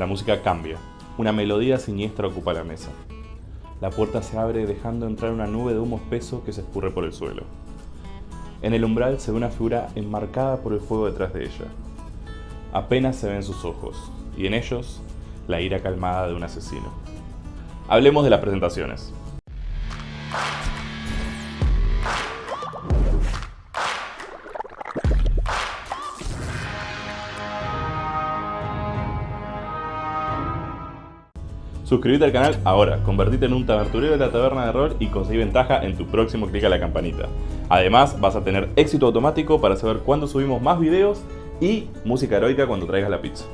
La música cambia. Una melodía siniestra ocupa la mesa. La puerta se abre dejando entrar una nube de humo espeso que se escurre por el suelo. En el umbral se ve una figura enmarcada por el fuego detrás de ella. Apenas se ven sus ojos, y en ellos la ira calmada de un asesino. Hablemos de las presentaciones. Suscríbete al canal ahora, convertite en un taberturero de la taberna de rol y conseguí ventaja en tu próximo clic a la campanita. Además, vas a tener éxito automático para saber cuándo subimos más videos y música heroica cuando traigas la pizza.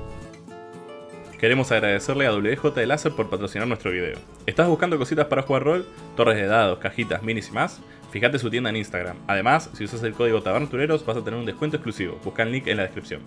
Queremos agradecerle a WJ de Láser por patrocinar nuestro video. ¿Estás buscando cositas para jugar rol? Torres de dados, cajitas, minis y más? Fíjate su tienda en Instagram. Además, si usas el código TABERNATUREROS vas a tener un descuento exclusivo. Busca el link en la descripción.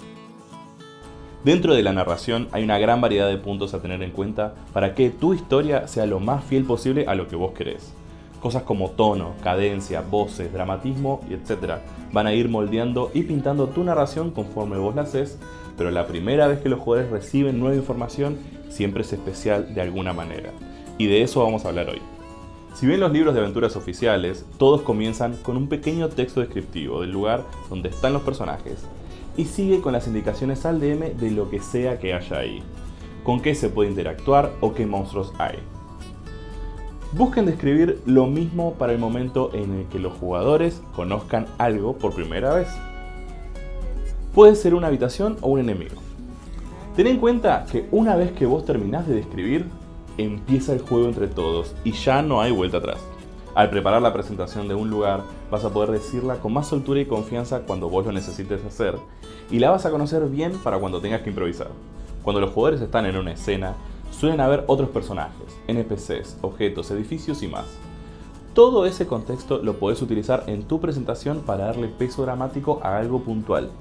Dentro de la narración hay una gran variedad de puntos a tener en cuenta para que tu historia sea lo más fiel posible a lo que vos querés. Cosas como tono, cadencia, voces, dramatismo etc. van a ir moldeando y pintando tu narración conforme vos la haces, pero la primera vez que los jugadores reciben nueva información siempre es especial de alguna manera. Y de eso vamos a hablar hoy. Si bien los libros de aventuras oficiales, todos comienzan con un pequeño texto descriptivo del lugar donde están los personajes, y sigue con las indicaciones al DM de lo que sea que haya ahí, con qué se puede interactuar o qué monstruos hay. Busquen describir lo mismo para el momento en el que los jugadores conozcan algo por primera vez. Puede ser una habitación o un enemigo. Ten en cuenta que una vez que vos terminás de describir, empieza el juego entre todos y ya no hay vuelta atrás. Al preparar la presentación de un lugar, vas a poder decirla con más soltura y confianza cuando vos lo necesites hacer, y la vas a conocer bien para cuando tengas que improvisar. Cuando los jugadores están en una escena, suelen haber otros personajes, NPCs, objetos, edificios y más. Todo ese contexto lo puedes utilizar en tu presentación para darle peso dramático a algo puntual.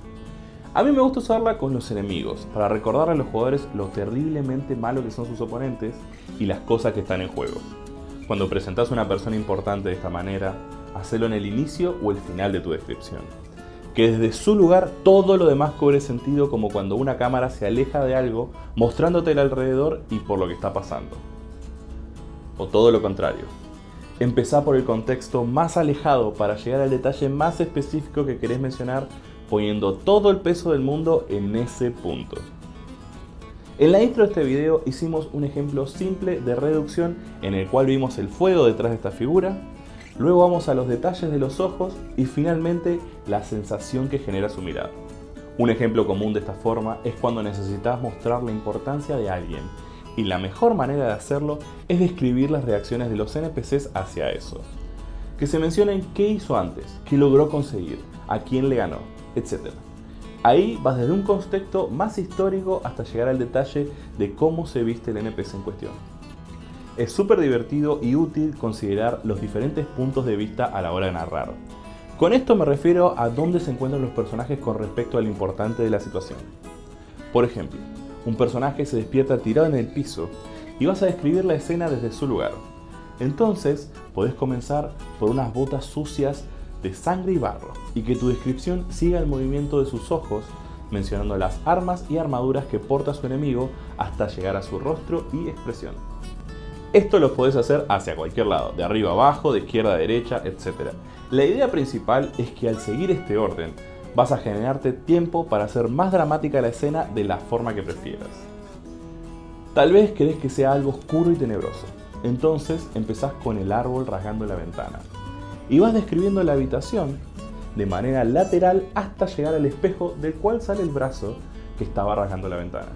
A mí me gusta usarla con los enemigos, para recordarle a los jugadores lo terriblemente malo que son sus oponentes y las cosas que están en juego. Cuando presentas a una persona importante de esta manera, hacelo en el inicio o el final de tu descripción. Que desde su lugar todo lo demás cobre sentido como cuando una cámara se aleja de algo mostrándote el alrededor y por lo que está pasando. O todo lo contrario. Empezá por el contexto más alejado para llegar al detalle más específico que querés mencionar poniendo todo el peso del mundo en ese punto. En la intro de este video hicimos un ejemplo simple de reducción en el cual vimos el fuego detrás de esta figura, luego vamos a los detalles de los ojos y finalmente la sensación que genera su mirada. Un ejemplo común de esta forma es cuando necesitas mostrar la importancia de alguien y la mejor manera de hacerlo es describir las reacciones de los NPCs hacia eso. Que se mencionen qué hizo antes, qué logró conseguir, a quién le ganó, etc. Ahí vas desde un contexto más histórico hasta llegar al detalle de cómo se viste el NPC en cuestión. Es súper divertido y útil considerar los diferentes puntos de vista a la hora de narrar. Con esto me refiero a dónde se encuentran los personajes con respecto al importante de la situación. Por ejemplo, un personaje se despierta tirado en el piso y vas a describir la escena desde su lugar. Entonces, podés comenzar por unas botas sucias de sangre y barro, y que tu descripción siga el movimiento de sus ojos, mencionando las armas y armaduras que porta su enemigo hasta llegar a su rostro y expresión. Esto lo puedes hacer hacia cualquier lado, de arriba a abajo, de izquierda a derecha, etc. La idea principal es que al seguir este orden, vas a generarte tiempo para hacer más dramática la escena de la forma que prefieras. Tal vez querés que sea algo oscuro y tenebroso, entonces empezás con el árbol rasgando la ventana y vas describiendo la habitación de manera lateral hasta llegar al espejo del cual sale el brazo que estaba rasgando la ventana.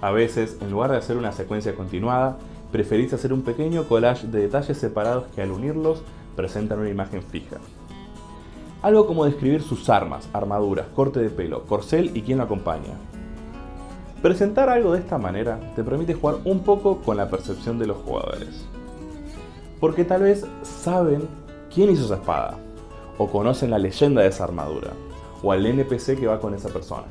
A veces, en lugar de hacer una secuencia continuada, preferís hacer un pequeño collage de detalles separados que al unirlos presentan una imagen fija. Algo como describir sus armas, armaduras, corte de pelo, corcel y quién lo acompaña. Presentar algo de esta manera te permite jugar un poco con la percepción de los jugadores. Porque tal vez saben quién hizo esa espada, o conocen la leyenda de esa armadura, o al NPC que va con esa persona.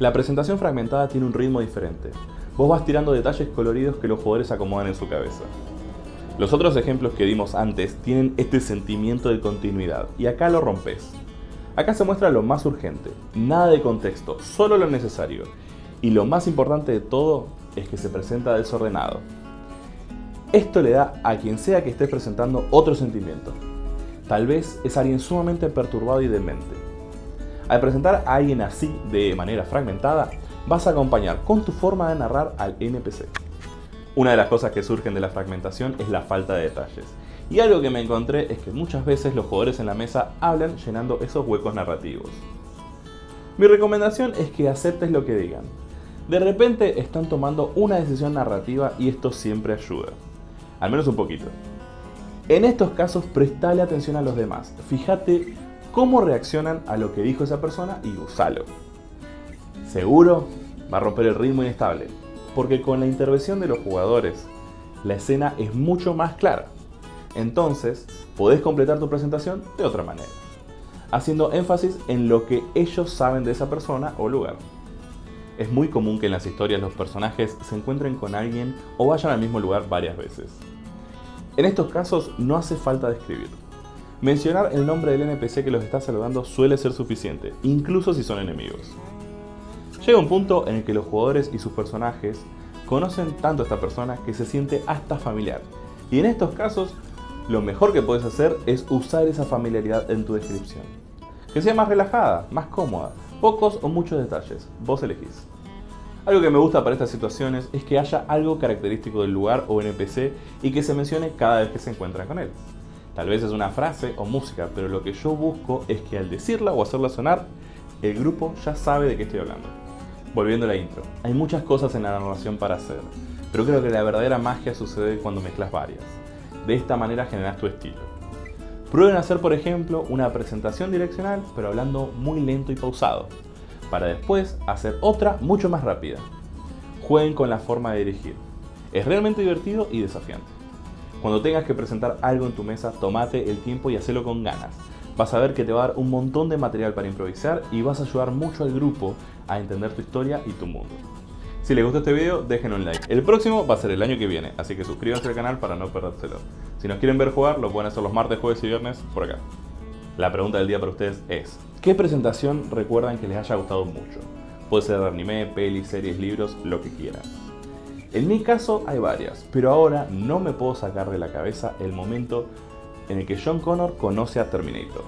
La presentación fragmentada tiene un ritmo diferente. Vos vas tirando detalles coloridos que los jugadores acomodan en su cabeza. Los otros ejemplos que dimos antes tienen este sentimiento de continuidad, y acá lo rompes. Acá se muestra lo más urgente, nada de contexto, solo lo necesario. Y lo más importante de todo es que se presenta desordenado. Esto le da a quien sea que estés presentando otro sentimiento. Tal vez es alguien sumamente perturbado y demente. Al presentar a alguien así de manera fragmentada, vas a acompañar con tu forma de narrar al NPC. Una de las cosas que surgen de la fragmentación es la falta de detalles. Y algo que me encontré es que muchas veces los jugadores en la mesa hablan llenando esos huecos narrativos. Mi recomendación es que aceptes lo que digan. De repente están tomando una decisión narrativa y esto siempre ayuda. Al menos un poquito. En estos casos prestale atención a los demás. Fíjate cómo reaccionan a lo que dijo esa persona y usalo. Seguro va a romper el ritmo inestable, porque con la intervención de los jugadores, la escena es mucho más clara. Entonces, podés completar tu presentación de otra manera haciendo énfasis en lo que ellos saben de esa persona o lugar. Es muy común que en las historias los personajes se encuentren con alguien o vayan al mismo lugar varias veces. En estos casos no hace falta describir. Mencionar el nombre del NPC que los está saludando suele ser suficiente, incluso si son enemigos. Llega un punto en el que los jugadores y sus personajes conocen tanto a esta persona que se siente hasta familiar, y en estos casos lo mejor que puedes hacer es usar esa familiaridad en tu descripción. Que sea más relajada, más cómoda, pocos o muchos detalles, vos elegís. Algo que me gusta para estas situaciones es que haya algo característico del lugar o NPC y que se mencione cada vez que se encuentra con él. Tal vez es una frase o música, pero lo que yo busco es que al decirla o hacerla sonar, el grupo ya sabe de qué estoy hablando. Volviendo a la intro, hay muchas cosas en la narración para hacer, pero creo que la verdadera magia sucede cuando mezclas varias. De esta manera generas tu estilo. Prueben hacer, por ejemplo, una presentación direccional, pero hablando muy lento y pausado, para después hacer otra mucho más rápida. Jueguen con la forma de dirigir. Es realmente divertido y desafiante. Cuando tengas que presentar algo en tu mesa, tomate el tiempo y hacelo con ganas. Vas a ver que te va a dar un montón de material para improvisar y vas a ayudar mucho al grupo a entender tu historia y tu mundo. Si les gustó este video, dejen un like. El próximo va a ser el año que viene, así que suscríbanse al canal para no perdérselo. Si nos quieren ver jugar, lo pueden hacer los martes, jueves y viernes por acá. La pregunta del día para ustedes es, ¿qué presentación recuerdan que les haya gustado mucho? Puede ser anime, pelis, series, libros, lo que quieran. En mi caso hay varias, pero ahora no me puedo sacar de la cabeza el momento en el que John Connor conoce a Terminator.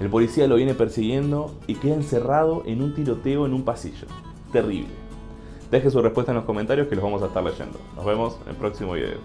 El policía lo viene persiguiendo y queda encerrado en un tiroteo en un pasillo. Terrible. Deje su respuesta en los comentarios que los vamos a estar leyendo. Nos vemos en el próximo video.